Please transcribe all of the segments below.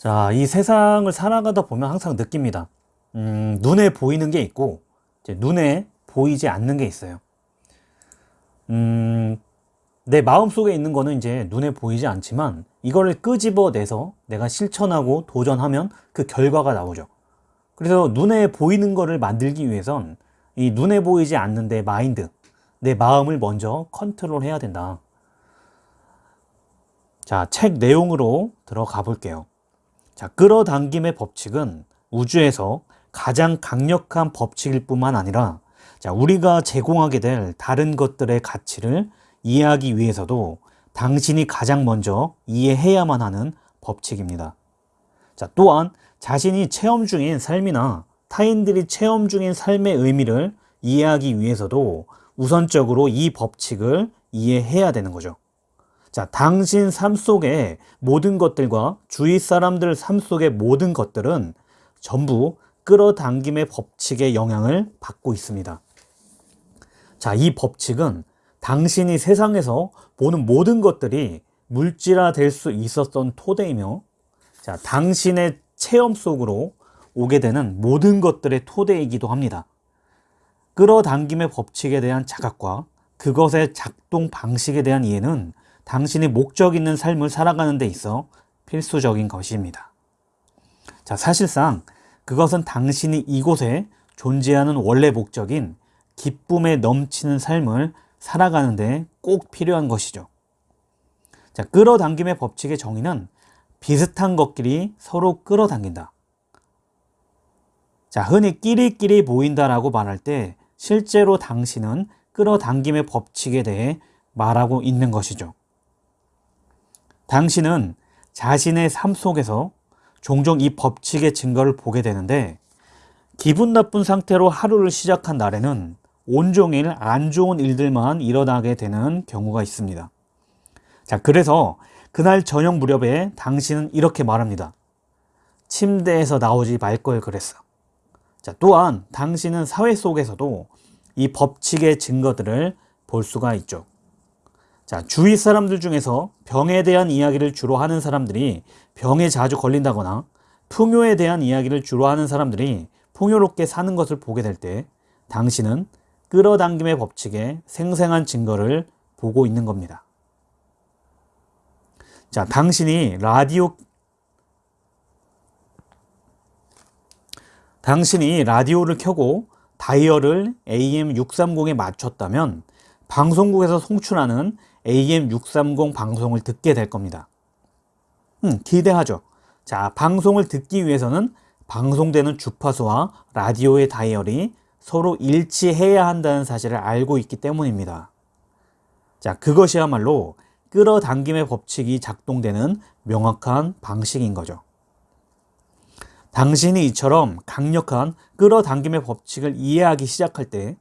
자, 이 세상을 살아가다 보면 항상 느낍니다. 음, 눈에 보이는 게 있고, 눈에 보이지 않는 게 있어요. 음, 내 마음속에 있는 거는 이제 눈에 보이지 않지만, 이거를 끄집어내서 내가 실천하고 도전하면 그 결과가 나오죠. 그래서 눈에 보이는 거를 만들기 위해선 이 눈에 보이지 않는 내 마인드, 내 마음을 먼저 컨트롤 해야 된다. 자, 책 내용으로 들어가 볼게요. 자, 끌어당김의 법칙은 우주에서 가장 강력한 법칙일 뿐만 아니라 자, 우리가 제공하게 될 다른 것들의 가치를 이해하기 위해서도 당신이 가장 먼저 이해해야만 하는 법칙입니다. 자, 또한 자신이 체험 중인 삶이나 타인들이 체험 중인 삶의 의미를 이해하기 위해서도 우선적으로 이 법칙을 이해해야 되는 거죠. 자, 당신 삶 속의 모든 것들과 주위 사람들 삶 속의 모든 것들은 전부 끌어당김의 법칙의 영향을 받고 있습니다. 자, 이 법칙은 당신이 세상에서 보는 모든 것들이 물질화 될 수 있었던 토대이며 자, 당신의 체험 속으로 오게 되는 모든 것들의 토대이기도 합니다. 끌어당김의 법칙에 대한 자각과 그것의 작동 방식에 대한 이해는 당신이 목적 있는 삶을 살아가는 데 있어 필수적인 것입니다. 자, 사실상 그것은 당신이 이곳에 존재하는 원래 목적인 기쁨에 넘치는 삶을 살아가는 데 꼭 필요한 것이죠. 자, 끌어당김의 법칙의 정의는 비슷한 것끼리 서로 끌어당긴다. 자, 흔히 끼리끼리 모인다라고 말할 때 실제로 당신은 끌어당김의 법칙에 대해 말하고 있는 것이죠. 당신은 자신의 삶 속에서 종종 이 법칙의 증거를 보게 되는데 기분 나쁜 상태로 하루를 시작한 날에는 온종일 안 좋은 일들만 일어나게 되는 경우가 있습니다. 자, 그래서 그날 저녁 무렵에 당신은 이렇게 말합니다. 침대에서 나오지 말 걸 그랬어. 자, 또한 당신은 사회 속에서도 이 법칙의 증거들을 볼 수가 있죠. 자, 주위 사람들 중에서 병에 대한 이야기를 주로 하는 사람들이 병에 자주 걸린다거나 풍요에 대한 이야기를 주로 하는 사람들이 풍요롭게 사는 것을 보게 될 때 당신은 끌어당김의 법칙에 생생한 증거를 보고 있는 겁니다. 자, 당신이 라디오 당신이 라디오를 켜고 다이얼을 AM630에 맞췄다면 방송국에서 송출하는 AM630 방송을 듣게 될 겁니다. 음, 기대하죠. 자, 방송을 듣기 위해서는 방송되는 주파수와 라디오의 다이얼이 서로 일치해야 한다는 사실을 알고 있기 때문입니다. 자, 그것이야말로 끌어당김의 법칙이 작동되는 명확한 방식인 거죠. 당신이 이처럼 강력한 끌어당김의 법칙을 이해하기 시작할 때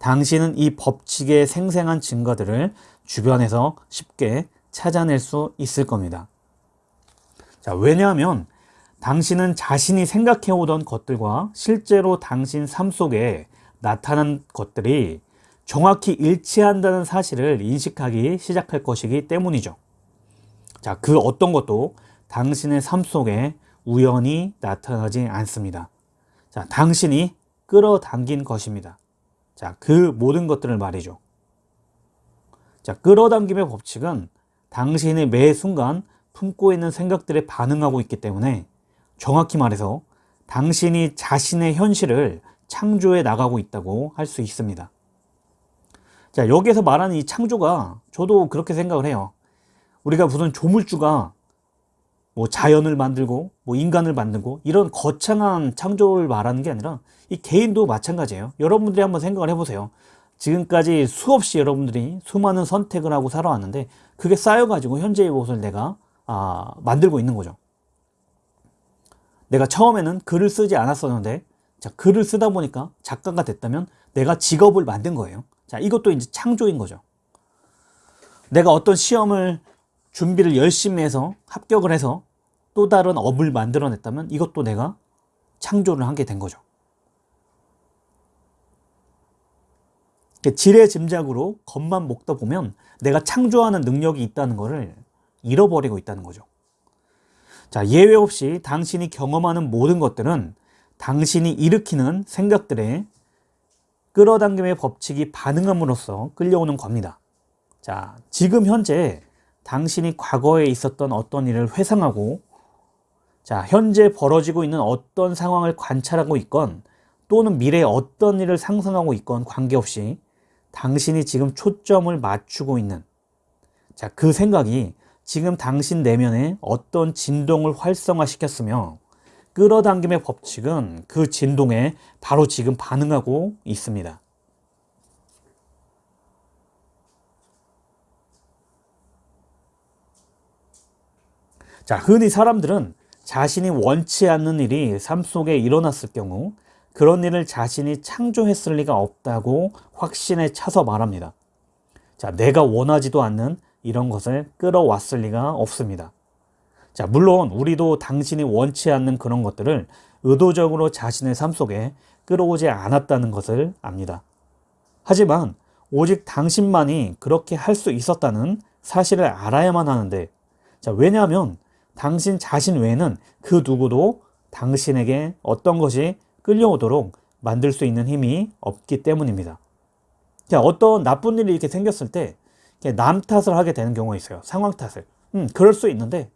당신은 이 법칙의 생생한 증거들을 주변에서 쉽게 찾아낼 수 있을 겁니다. 자, 왜냐하면 당신은 자신이 생각해 오던 것들과 실제로 당신 삶 속에 나타난 것들이 정확히 일치한다는 사실을 인식하기 시작할 것이기 때문이죠. 자, 그 어떤 것도 당신의 삶 속에 우연히 나타나지 않습니다. 자, 당신이 끌어당긴 것입니다. 자, 그 모든 것들을 말이죠. 자, 끌어당김의 법칙은 당신의 매 순간 품고 있는 생각들에 반응하고 있기 때문에 정확히 말해서 당신이 자신의 현실을 창조해 나가고 있다고 할 수 있습니다. 자, 여기에서 말하는 이 창조가 저도 그렇게 생각을 해요. 우리가 무슨 조물주가 뭐 자연을 만들고 뭐 인간을 만들고 이런 거창한 창조를 말하는 게 아니라 이 개인도 마찬가지예요. 여러분들이 한번 생각을 해보세요. 지금까지 수없이 여러분들이 수많은 선택을 하고 살아왔는데 그게 쌓여가지고 현재의 모습을 내가 아, 만들고 있는 거죠. 내가 처음에는 글을 쓰지 않았었는데 자, 글을 쓰다 보니까 작가가 됐다면 내가 직업을 만든 거예요. 자, 이것도 이제 창조인 거죠. 내가 어떤 시험을 준비를 열심히 해서 합격을 해서 또 다른 업을 만들어냈다면 이것도 내가 창조를 하게 된 거죠. 지레 짐작으로 겉만 먹다 보면 내가 창조하는 능력이 있다는 것을 잃어버리고 있다는 거죠. 자, 예외 없이 당신이 경험하는 모든 것들은 당신이 일으키는 생각들에 끌어당김의 법칙이 반응함으로써 끌려오는 겁니다. 자, 지금 현재 당신이 과거에 있었던 어떤 일을 회상하고 자, 현재 벌어지고 있는 어떤 상황을 관찰하고 있건 또는 미래에 어떤 일을 상상하고 있건 관계없이 당신이 지금 초점을 맞추고 있는 자, 그 생각이 지금 당신 내면에 어떤 진동을 활성화시켰으며 끌어당김의 법칙은 그 진동에 바로 지금 반응하고 있습니다. 자, 흔히 사람들은 자신이 원치 않는 일이 삶 속에 일어났을 경우 그런 일을 자신이 창조했을 리가 없다고 확신에 차서 말합니다. 자, 내가 원하지도 않는 이런 것을 끌어왔을 리가 없습니다. 자, 물론 우리도 당신이 원치 않는 그런 것들을 의도적으로 자신의 삶 속에 끌어오지 않았다는 것을 압니다. 하지만 오직 당신만이 그렇게 할 수 있었다는 사실을 알아야만 하는데 자, 왜냐하면 당신 자신 외에는 그 누구도 당신에게 어떤 것이 끌려오도록 만들 수 있는 힘이 없기 때문입니다. 자, 어떤 나쁜 일이 이렇게 생겼을 때 남 탓을 하게 되는 경우가 있어요. 상황 탓을. 음, 그럴 수 있는데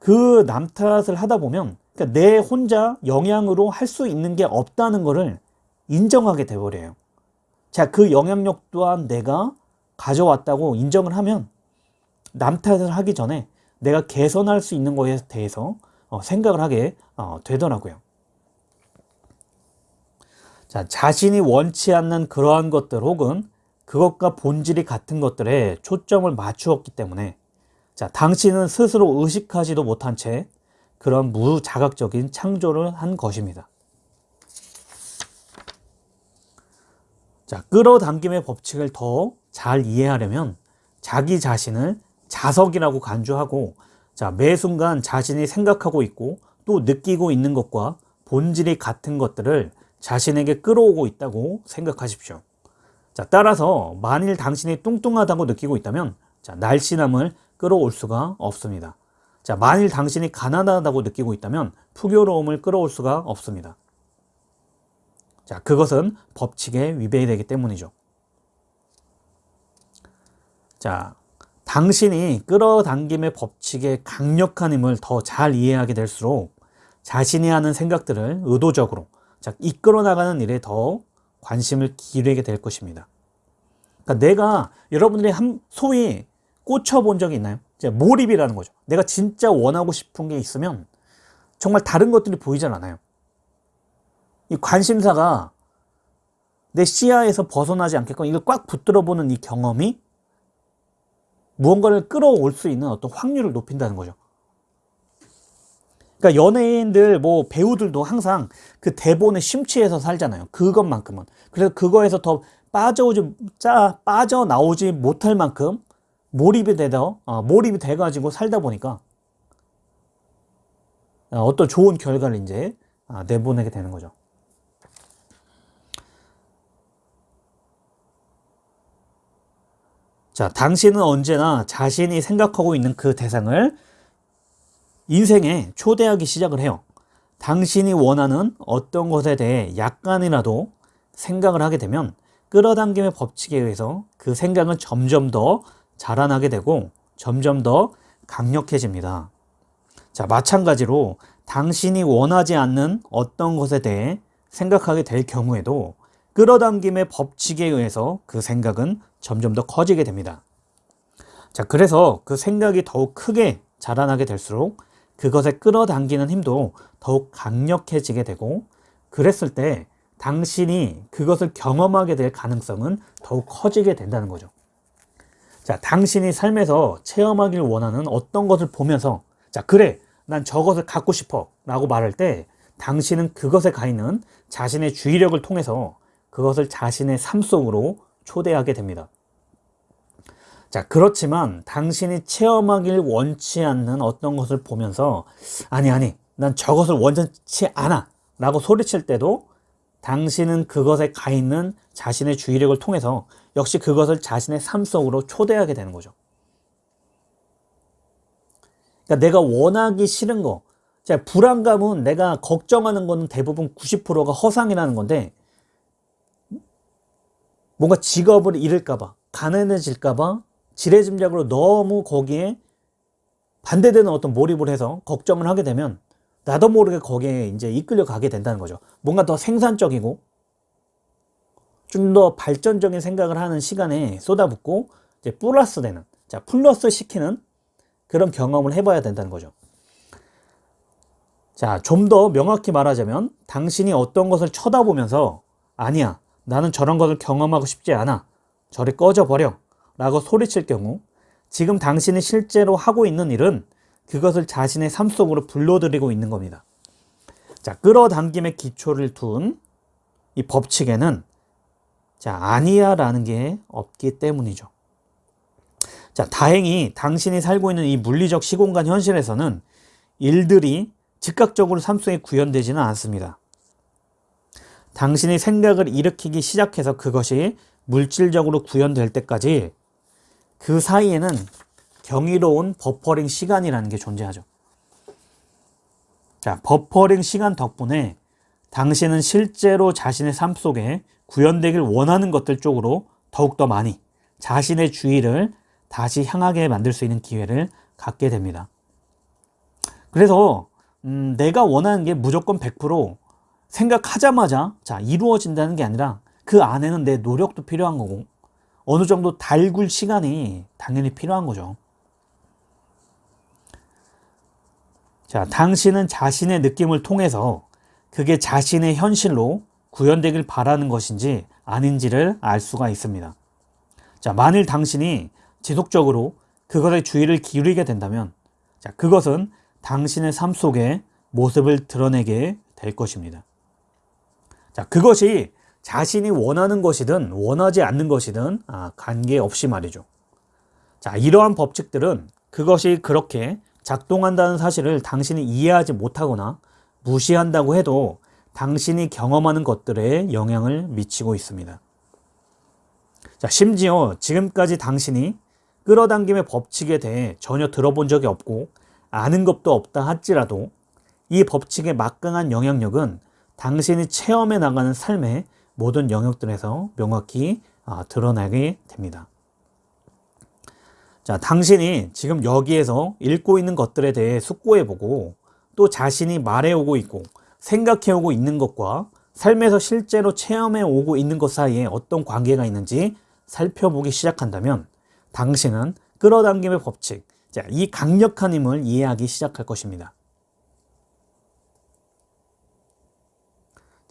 그 남 탓을 하다 보면 그러니까 내 혼자 영향으로 할 수 있는 게 없다는 것을 인정하게 돼버려요. 자, 그 영향력 또한 내가 가져왔다고 인정을 하면 남 탓을 하기 전에 내가 개선할 수 있는 것에 대해서 어, 생각을 하게 어, 되더라고요. 자, 자신이 원치 않는 그러한 것들 혹은 그것과 본질이 같은 것들에 초점을 맞추었기 때문에 자, 당신은 스스로 의식하지도 못한 채 그런 무자각적인 창조를 한 것입니다. 자, 끌어당김의 법칙을 더 잘 이해하려면 자기 자신을 자석이라고 간주하고 자, 매 순간 자신이 생각하고 있고 또 느끼고 있는 것과 본질이 같은 것들을 자신에게 끌어오고 있다고 생각하십시오. 자, 따라서 만일 당신이 뚱뚱하다고 느끼고 있다면 자, 날씬함을 끌어올 수가 없습니다. 자, 만일 당신이 가난하다고 느끼고 있다면 풍요로움을 끌어올 수가 없습니다. 자, 그것은 법칙에 위배되기 때문이죠. 자, 당신이 끌어당김의 법칙의 강력한 힘을 더 잘 이해하게 될수록 자신이 하는 생각들을 의도적으로 자, 이끌어 나가는 일에 더 관심을 기울이게 될 것입니다. 그러니까 내가 여러분들이 한 소위 꽂혀 본 적이 있나요? 몰입이라는 거죠. 내가 진짜 원하고 싶은 게 있으면 정말 다른 것들이 보이질 않아요. 이 관심사가 내 시야에서 벗어나지 않게끔 이걸 꽉 붙들어 보는 이 경험이 무언가를 끌어올 수 있는 어떤 확률을 높인다는 거죠. 그러니까 연예인들 뭐 배우들도 항상 그 대본에 심취해서 살잖아요. 그것만큼은. 그래서 그거에서 더 빠져오지 짜 빠져 나오지 못할 만큼 몰입이 되다 어, 몰입이 돼 가지고 살다 보니까 어, 어떤 좋은 결과를 이제 아, 내보내게 되는 거죠. 자, 당신은 언제나 자신이 생각하고 있는 그 대상을 인생에 초대하기 시작을 해요. 당신이 원하는 어떤 것에 대해 약간이라도 생각을 하게 되면 끌어당김의 법칙에 의해서 그 생각은 점점 더 자라나게 되고 점점 더 강력해집니다. 자, 마찬가지로 당신이 원하지 않는 어떤 것에 대해 생각하게 될 경우에도 끌어당김의 법칙에 의해서 그 생각은 점점 더 커지게 됩니다. 자, 그래서 그 생각이 더욱 크게 자라나게 될수록 그것에 끌어당기는 힘도 더욱 강력해지게 되고 그랬을 때 당신이 그것을 경험하게 될 가능성은 더욱 커지게 된다는 거죠. 자, 당신이 삶에서 체험하길 원하는 어떤 것을 보면서 자, 그래, 난 저것을 갖고 싶어 라고 말할 때 당신은 그것에 가 있는 자신의 주의력을 통해서 그것을 자신의 삶 속으로 초대하게 됩니다. 자, 그렇지만 당신이 체험하길 원치 않는 어떤 것을 보면서 아니, 아니, 난 저것을 원치 않아 라고 소리칠 때도 당신은 그것에 가 있는 자신의 주의력을 통해서 역시 그것을 자신의 삶 속으로 초대하게 되는 거죠. 그러니까 내가 원하기 싫은 거. 자, 불안감은 내가 걱정하는 거는 대부분 90%가 허상이라는 건데 뭔가 직업을 잃을까봐, 가난해질까봐 지레짐작으로 너무 거기에 반대되는 어떤 몰입을 해서 걱정을 하게 되면 나도 모르게 거기에 이제 이끌려 가게 된다는 거죠. 뭔가 더 생산적이고 좀 더 발전적인 생각을 하는 시간에 쏟아붓고 이제 플러스 되는, 자, 플러스 시키는 그런 경험을 해봐야 된다는 거죠. 자, 좀 더 명확히 말하자면 당신이 어떤 것을 쳐다보면서 아니야, 나는 저런 것을 경험하고 싶지 않아. 저리 꺼져버려. 라고 소리칠 경우 지금 당신이 실제로 하고 있는 일은 그것을 자신의 삶 속으로 불러들이고 있는 겁니다. 자, 끌어당김의 기초를 둔 이 법칙에는 자, 아니야 라는 게 없기 때문이죠. 자, 다행히 당신이 살고 있는 이 물리적 시공간 현실에서는 일들이 즉각적으로 삶 속에 구현되지는 않습니다. 당신이 생각을 일으키기 시작해서 그것이 물질적으로 구현될 때까지 그 사이에는 경이로운 버퍼링 시간이라는 게 존재하죠. 자, 버퍼링 시간 덕분에 당신은 실제로 자신의 삶 속에 구현되길 원하는 것들 쪽으로 더욱더 많이 자신의 주의를 다시 향하게 만들 수 있는 기회를 갖게 됩니다. 그래서 음, 내가 원하는 게 무조건 100% 생각하자마자 자 이루어진다는 게 아니라 그 안에는 내 노력도 필요한 거고 어느 정도 달굴 시간이 당연히 필요한 거죠. 자, 당신은 자신의 느낌을 통해서 그게 자신의 현실로 구현되길 바라는 것인지 아닌지를 알 수가 있습니다. 자, 만일 당신이 지속적으로 그것에 주의를 기울이게 된다면 자, 그것은 당신의 삶 속에 모습을 드러내게 될 것입니다. 자, 그것이 자신이 원하는 것이든 원하지 않는 것이든 아, 관계없이 말이죠. 자, 이러한 법칙들은 그것이 그렇게 작동한다는 사실을 당신이 이해하지 못하거나 무시한다고 해도 당신이 경험하는 것들에 영향을 미치고 있습니다. 자, 심지어 지금까지 당신이 끌어당김의 법칙에 대해 전혀 들어본 적이 없고 아는 것도 없다 할지라도 이 법칙의 막강한 영향력은 당신이 체험해 나가는 삶의 모든 영역들에서 명확히 아, 드러나게 됩니다. 자, 당신이 지금 여기에서 읽고 있는 것들에 대해 숙고해보고 또 자신이 말해오고 있고 생각해오고 있는 것과 삶에서 실제로 체험해오고 있는 것 사이에 어떤 관계가 있는지 살펴보기 시작한다면 당신은 끌어당김의 법칙, 자, 이 강력한 힘을 이해하기 시작할 것입니다.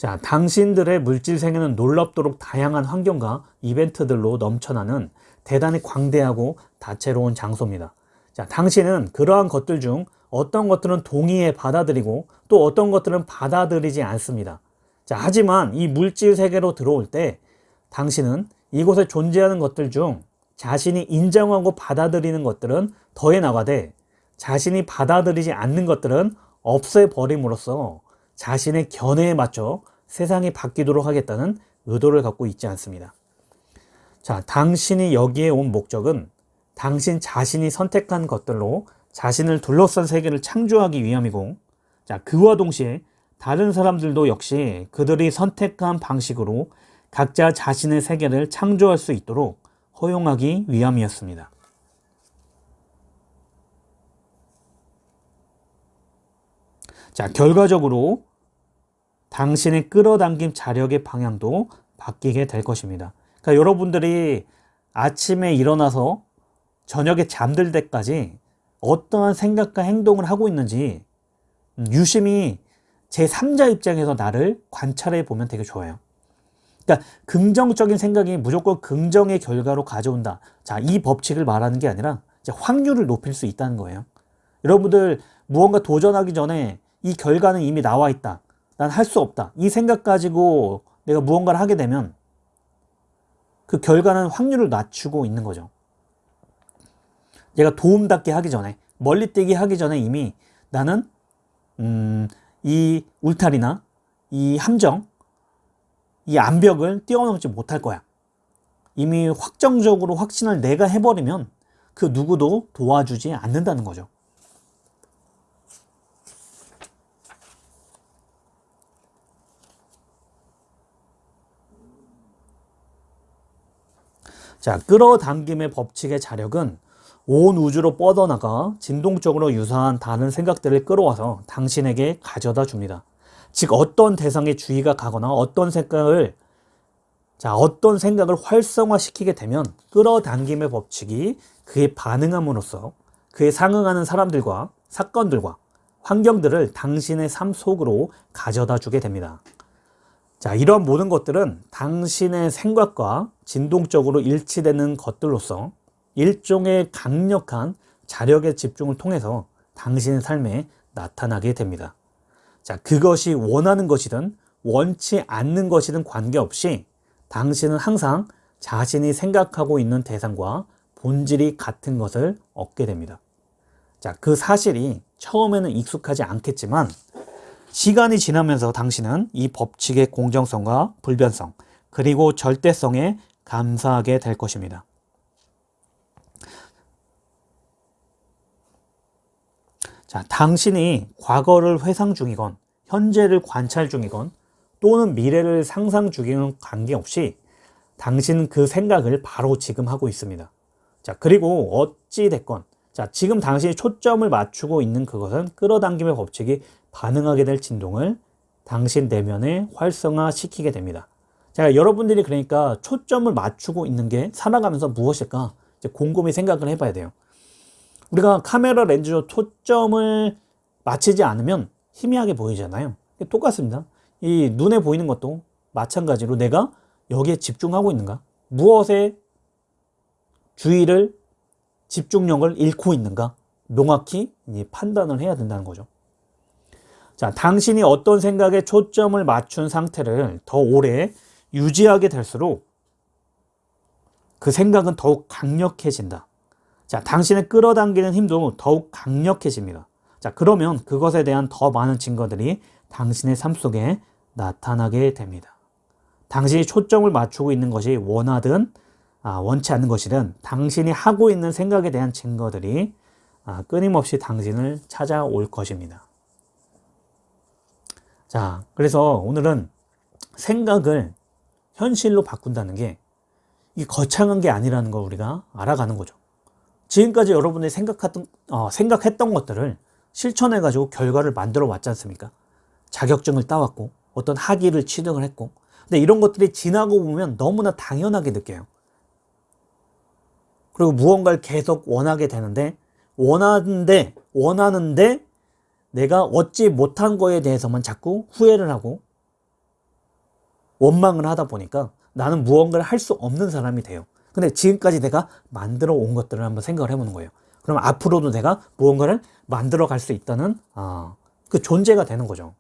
자, 당신들의 물질 세계는 놀랍도록 다양한 환경과 이벤트들로 넘쳐나는 대단히 광대하고 다채로운 장소입니다. 자, 당신은 그러한 것들 중 어떤 것들은 동의해 받아들이고 또 어떤 것들은 받아들이지 않습니다. 자, 하지만 이 물질 세계로 들어올 때 당신은 이곳에 존재하는 것들 중 자신이 인정하고 받아들이는 것들은 더해 나가되 자신이 받아들이지 않는 것들은 없애버림으로써 자신의 견해에 맞춰 세상이 바뀌도록 하겠다는 의도를 갖고 있지 않습니다. 자, 당신이 여기에 온 목적은 당신 자신이 선택한 것들로 자신을 둘러싼 세계를 창조하기 위함이고, 자, 그와 동시에 다른 사람들도 역시 그들이 선택한 방식으로 각자 자신의 세계를 창조할 수 있도록 허용하기 위함이었습니다. 자, 결과적으로 당신의 끌어당김 자력의 방향도 바뀌게 될 것입니다. 그러니까 여러분들이 아침에 일어나서 저녁에 잠들 때까지 어떠한 생각과 행동을 하고 있는지 유심히 제3자 입장에서 나를 관찰해 보면 되게 좋아요. 그러니까 긍정적인 생각이 무조건 긍정의 결과로 가져온다. 자, 이 법칙을 말하는 게 아니라 확률을 높일 수 있다는 거예요. 여러분들 무언가 도전하기 전에 이 결과는 이미 나와 있다. 난 할 수 없다. 이 생각 가지고 내가 무언가를 하게 되면 그 결과는 확률을 낮추고 있는 거죠. 얘가 도움닫게 하기 전에 멀리 뛰기 하기 전에 이미 나는 음, 이 울타리나 이 함정 이 암벽을 뛰어넘지 못할 거야. 이미 확정적으로 확신을 내가 해버리면 그 누구도 도와주지 않는다는 거죠. 자, 끌어당김의 법칙의 자력은 온 우주로 뻗어나가 진동적으로 유사한 다른 생각들을 끌어와서 당신에게 가져다 줍니다. 즉 어떤 대상에 주의가 가거나 어떤 생각을 자 어떤 생각을 활성화시키게 되면 끌어당김의 법칙이 그에 반응함으로써 그에 상응하는 사람들과 사건들과 환경들을 당신의 삶 속으로 가져다 주게 됩니다. 자, 이런 모든 것들은 당신의 생각과 진동적으로 일치되는 것들로서 일종의 강력한 자력의 집중을 통해서 당신의 삶에 나타나게 됩니다. 자, 그것이 원하는 것이든 원치 않는 것이든 관계없이 당신은 항상 자신이 생각하고 있는 대상과 본질이 같은 것을 얻게 됩니다. 자, 그 사실이 처음에는 익숙하지 않겠지만 시간이 지나면서 당신은 이 법칙의 공정성과 불변성 그리고 절대성에 감사하게 될 것입니다. 자, 당신이 과거를 회상 중이건 현재를 관찰 중이건 또는 미래를 상상 중이건 관계없이 당신은 그 생각을 바로 지금 하고 있습니다. 자, 그리고 어찌 됐건 자, 지금 당신이 초점을 맞추고 있는 그것은 끌어당김의 법칙이 반응하게 될 진동을 당신 내면에 활성화시키게 됩니다. 자, 여러분들이 그러니까 초점을 맞추고 있는 게 살아가면서 무엇일까? 이제 곰곰이 생각을 해봐야 돼요. 우리가 카메라 렌즈로 초점을 맞추지 않으면 희미하게 보이잖아요. 똑같습니다. 이 눈에 보이는 것도 마찬가지로 내가 여기에 집중하고 있는가? 무엇에 주의를 집중력을 잃고 있는가? 명확히 판단을 해야 된다는 거죠. 자, 당신이 어떤 생각에 초점을 맞춘 상태를 더 오래 유지하게 될수록 그 생각은 더욱 강력해진다. 자, 당신을 끌어당기는 힘도 더욱 강력해집니다. 자, 그러면 그것에 대한 더 많은 증거들이 당신의 삶 속에 나타나게 됩니다. 당신이 초점을 맞추고 있는 것이 원하든 아, 원치 않는 것이든 당신이 하고 있는 생각에 대한 증거들이 아, 끊임없이 당신을 찾아올 것입니다. 자, 그래서 오늘은 생각을 현실로 바꾼다는 게 이 거창한 게 아니라는 걸 우리가 알아가는 거죠. 지금까지 여러분이 생각했던, 어, 생각했던 것들을 실천해가지고 결과를 만들어 왔지 않습니까? 자격증을 따왔고, 어떤 학위를 취득을 했고, 근데 이런 것들이 지나고 보면 너무나 당연하게 느껴요. 그리고 무언가를 계속 원하게 되는데, 원하는데, 원하는데, 내가 얻지 못한 거에 대해서만 자꾸 후회를 하고, 원망을 하다 보니까 나는 무언가를 할 수 없는 사람이 돼요. 근데 지금까지 내가 만들어 온 것들을 한번 생각을 해보는 거예요. 그럼 앞으로도 내가 무언가를 만들어 갈 수 있다는 아, 그 존재가 되는 거죠.